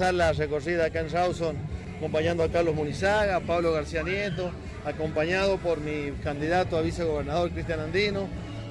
La recorrida acá en Rawson, acompañando a Carlos Munizaga, a Pablo García Nieto, acompañado por mi candidato a vicegobernador Cristian Andino,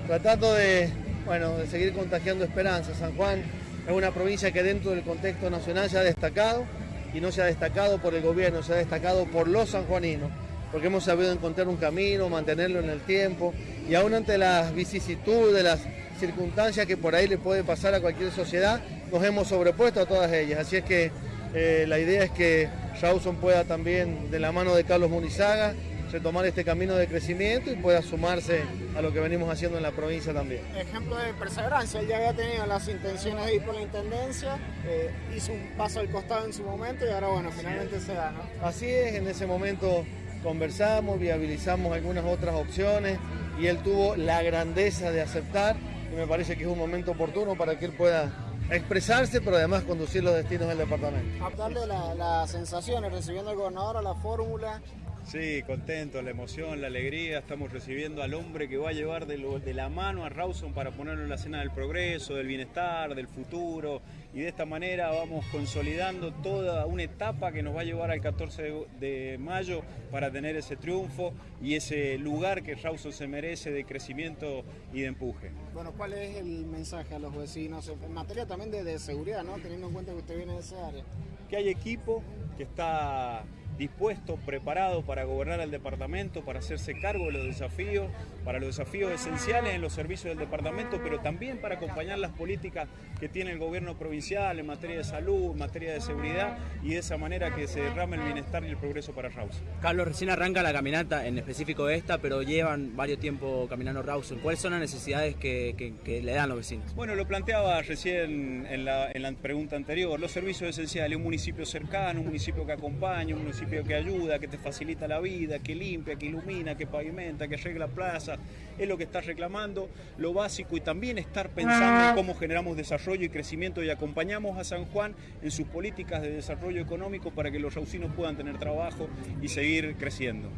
tratando de, bueno, de seguir contagiando esperanza. San Juan es una provincia que dentro del contexto nacional se ha destacado y no se ha destacado por el gobierno, se ha destacado por los sanjuaninos, porque hemos sabido encontrar un camino, mantenerlo en el tiempo y aún ante las vicisitudes, las circunstancias que por ahí le puede pasar a cualquier sociedad, nos hemos sobrepuesto a todas ellas. Así es que eh, la idea es que Rawson pueda también, de la mano de Carlos Munizaga, retomar este camino de crecimiento y pueda sumarse a lo que venimos haciendo en la provincia también. Ejemplo de perseverancia, él ya había tenido las intenciones de ir por la intendencia, eh, hizo un paso al costado en su momento y ahora bueno, finalmente se da, ¿no? Así es, en ese momento conversamos, viabilizamos algunas otras opciones y él tuvo la grandeza de aceptar y me parece que es un momento oportuno para que él pueda expresarse, pero además conducir los destinos del departamento. Darle las sensaciones, recibiendo al gobernador a la fórmula, Sí, contento, la emoción, la alegría. Estamos recibiendo al hombre que va a llevar de, de, la mano a Rawson para ponerlo en la escena del progreso, del bienestar, del futuro. Y de esta manera vamos consolidando toda una etapa que nos va a llevar al 14 de, de mayo para tener ese triunfo y ese lugar que Rawson se merece de crecimiento y de empuje. Bueno, ¿cuál es el mensaje a los vecinos en materia también de, seguridad, ¿no? teniendo en cuenta que usted viene de esa área? Que hay equipo que está dispuesto, preparado para gobernar el departamento, para hacerse cargo de los desafíos, para los desafíos esenciales en los servicios del departamento, pero también para acompañar las políticas que tiene el gobierno provincial en materia de salud, en materia de seguridad y de esa manera que se derrame el bienestar y el progreso para Rawson. Carlos, recién arranca la caminata, en específico esta, pero llevan varios tiempo caminando Rawson. ¿Cuáles son las necesidades que, que, que, le dan los vecinos? Bueno, lo planteaba recién en la, en la pregunta anterior, los servicios esenciales, un municipio cercano, un municipio que acompaña, un municipio que ayuda, que te facilita la vida, que limpia, que ilumina, que pavimenta, que arregla plaza, es lo que está reclamando, lo básico y también estar pensando en cómo generamos desarrollo y crecimiento y acompañamos a San Juan en sus políticas de desarrollo económico para que los raucinos puedan tener trabajo y seguir creciendo.